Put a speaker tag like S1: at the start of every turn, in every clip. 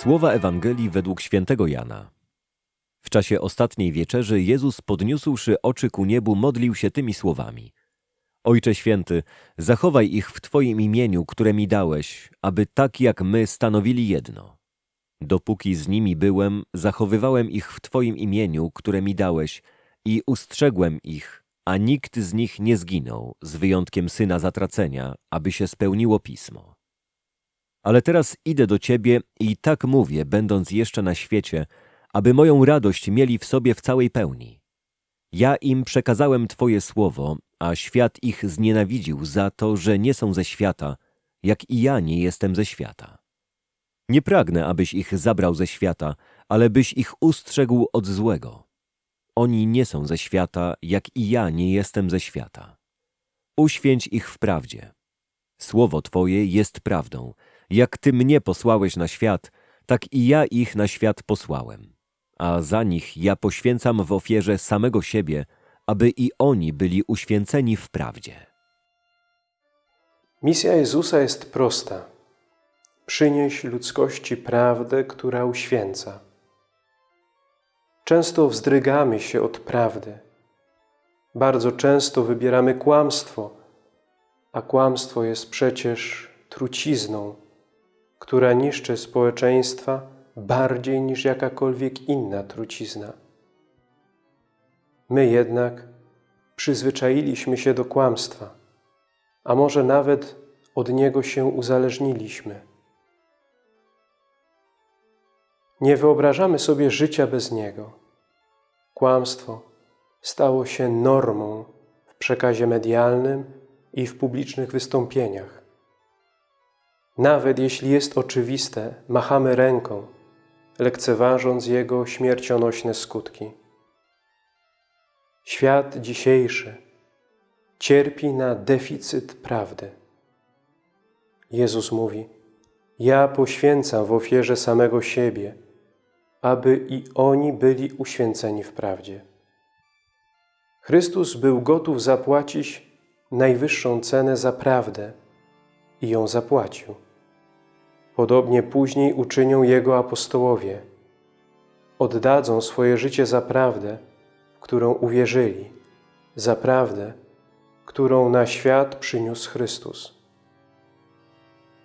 S1: Słowa Ewangelii według świętego Jana. W czasie ostatniej wieczerzy Jezus podniósłszy oczy ku niebu modlił się tymi słowami. Ojcze święty, zachowaj ich w Twoim imieniu, które mi dałeś, aby tak jak my stanowili jedno. Dopóki z nimi byłem, zachowywałem ich w Twoim imieniu, które mi dałeś i ustrzegłem ich, a nikt z nich nie zginął, z wyjątkiem syna zatracenia, aby się spełniło pismo. Ale teraz idę do Ciebie i tak mówię, będąc jeszcze na świecie, aby moją radość mieli w sobie w całej pełni. Ja im przekazałem Twoje słowo, a świat ich znienawidził za to, że nie są ze świata, jak i ja nie jestem ze świata. Nie pragnę, abyś ich zabrał ze świata, ale byś ich ustrzegł od złego. Oni nie są ze świata, jak i ja nie jestem ze świata. Uświęć ich w prawdzie. Słowo Twoje jest prawdą. Jak Ty mnie posłałeś na świat, tak i ja ich na świat posłałem. A za nich ja poświęcam w ofierze samego siebie, aby i oni byli uświęceni w prawdzie.
S2: Misja Jezusa jest prosta. Przynieś ludzkości prawdę, która uświęca. Często wzdrygamy się od prawdy. Bardzo często wybieramy kłamstwo, a kłamstwo jest przecież trucizną, która niszczy społeczeństwa bardziej niż jakakolwiek inna trucizna. My jednak przyzwyczailiśmy się do kłamstwa, a może nawet od niego się uzależniliśmy. Nie wyobrażamy sobie życia bez niego. Kłamstwo stało się normą w przekazie medialnym i w publicznych wystąpieniach. Nawet jeśli jest oczywiste, machamy ręką, lekceważąc jego śmiercionośne skutki. Świat dzisiejszy cierpi na deficyt prawdy. Jezus mówi, ja poświęcam w ofierze samego siebie, aby i oni byli uświęceni w prawdzie. Chrystus był gotów zapłacić najwyższą cenę za prawdę i ją zapłacił. Podobnie później uczynią Jego apostołowie. Oddadzą swoje życie za prawdę, w którą uwierzyli, za prawdę, którą na świat przyniósł Chrystus.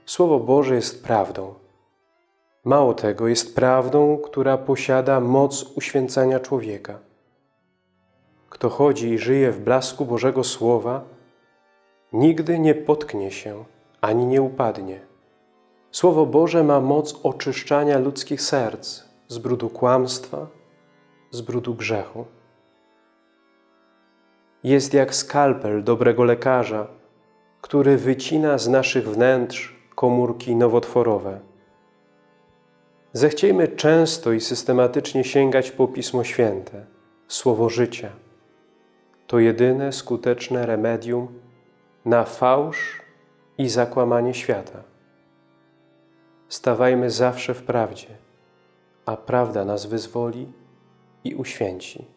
S2: Słowo Boże jest prawdą. Mało tego, jest prawdą, która posiada moc uświęcania człowieka. Kto chodzi i żyje w blasku Bożego Słowa, nigdy nie potknie się ani nie upadnie. Słowo Boże ma moc oczyszczania ludzkich serc z brudu kłamstwa, z brudu grzechu. Jest jak skalpel dobrego lekarza, który wycina z naszych wnętrz komórki nowotworowe. Zechciejmy często i systematycznie sięgać po Pismo Święte, Słowo życia. To jedyne skuteczne remedium na fałsz i zakłamanie świata. Stawajmy zawsze w prawdzie, a prawda nas wyzwoli i uświęci.